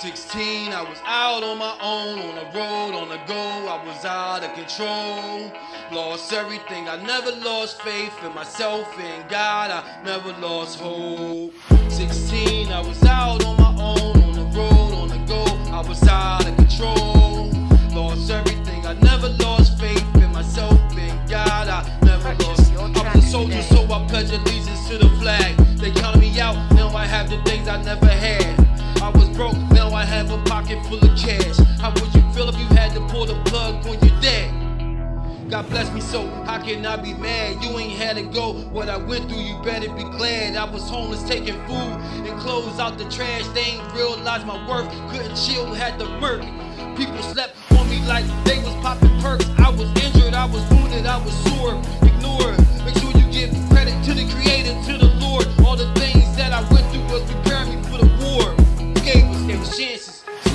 16, I was out on my own, on the road, on the go. I was out of control. Lost everything. I never lost faith in myself and God. I never lost hope. 16, I was out on my own, on the road, on the go. I was out of control. Lost everything. I never lost faith in myself and God. I never Purchase lost. your I was a soldier, today. so I pledge allegiance to the flag. They counted me out, now I have the things I never had. I was broke, have a pocket full of cash. How would you feel if you had to pull the plug on your dad? God bless me, so how can I be mad? You ain't had to go what I went through, you better be glad. I was homeless, taking food and clothes out the trash. They ain't realize my worth, couldn't chill, had to murk. People slept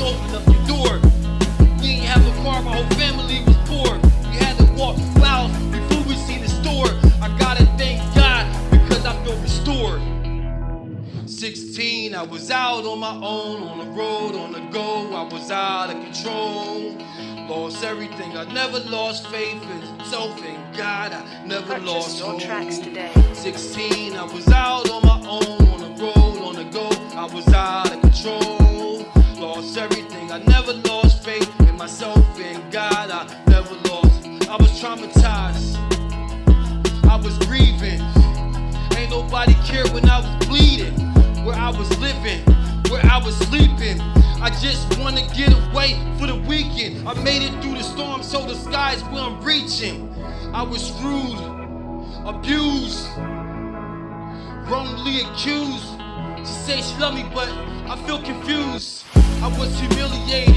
up your door. We ain't have a car, my whole family was poor. We had to walk miles before we see the store. I gotta thank God because I feel restored. 16, I was out on my own, on the road, on the go. I was out of control. Lost everything. I never lost faith in self and God. I never lost hope. tracks today. 16, I was out on my own, I never lost faith in myself and God. I never lost. I was traumatized. I was grieving. Ain't nobody cared when I was bleeding. Where I was living, where I was sleeping. I just wanna get away for the weekend. I made it through the storm, so the sky's where I'm reaching. I was screwed, abused, wrongly accused. She say she love me, but I feel confused. I was humiliated.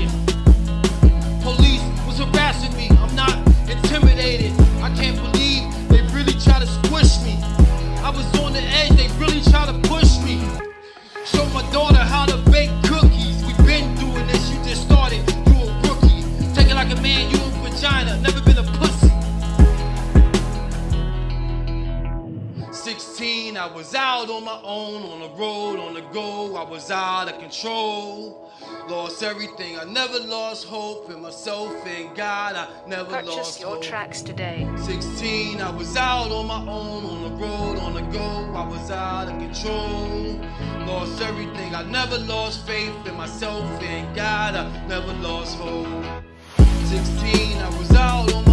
Was out on my own, on the road, on the go. I was out of control. Lost everything. I never lost hope in myself and God. I never Purchase lost your hope. tracks today. 16, I was out on my own, on the road, on the go. I was out of control. Lost everything. I never lost faith in myself and God. I never lost hope. 16, I was out on